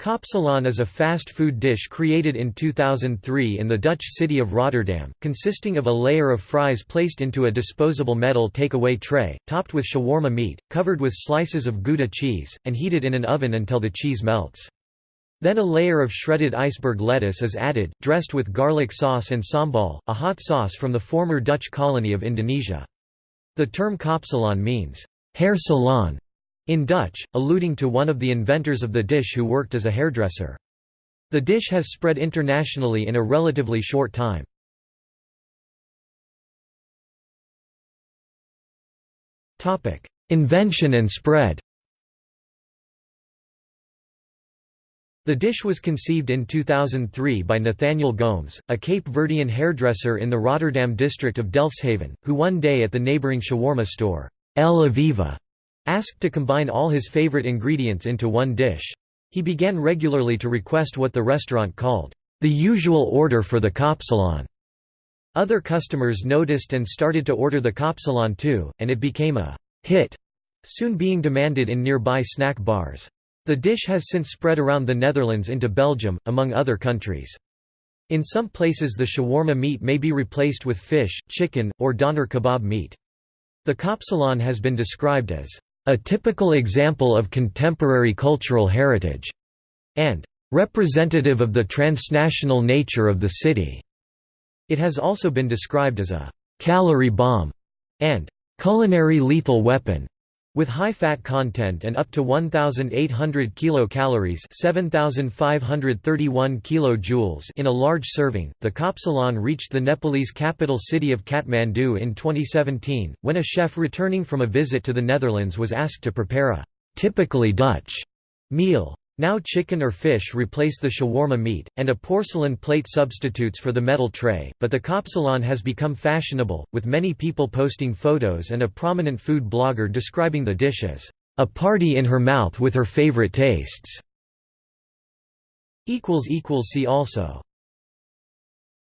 Kapsalon is a fast food dish created in 2003 in the Dutch city of Rotterdam, consisting of a layer of fries placed into a disposable metal takeaway tray, topped with shawarma meat, covered with slices of Gouda cheese, and heated in an oven until the cheese melts. Then a layer of shredded iceberg lettuce is added, dressed with garlic sauce and sambal, a hot sauce from the former Dutch colony of Indonesia. The term kapsalon means, hair salon, in Dutch, alluding to one of the inventors of the dish who worked as a hairdresser. The dish has spread internationally in a relatively short time. Invention and spread The dish was conceived in 2003 by Nathaniel Gomes, a Cape Verdean hairdresser in the Rotterdam district of Delfshaven, who one day at the neighbouring shawarma store, El Aviva, Asked to combine all his favorite ingredients into one dish. He began regularly to request what the restaurant called, "...the usual order for the kapsalon." Other customers noticed and started to order the kapsalon too, and it became a hit, soon being demanded in nearby snack bars. The dish has since spread around the Netherlands into Belgium, among other countries. In some places the shawarma meat may be replaced with fish, chicken, or doner kebab meat. The kapsalon has been described as a typical example of contemporary cultural heritage, and representative of the transnational nature of the city. It has also been described as a calorie bomb and culinary lethal weapon. With high fat content and up to 1,800 kilocalories (7,531 kilojoules) in a large serving, the kapsalon reached the Nepalese capital city of Kathmandu in 2017, when a chef returning from a visit to the Netherlands was asked to prepare a typically Dutch meal. Now chicken or fish replace the shawarma meat, and a porcelain plate substitutes for the metal tray, but the kapsalon has become fashionable, with many people posting photos and a prominent food blogger describing the dish as, "...a party in her mouth with her favorite tastes." See also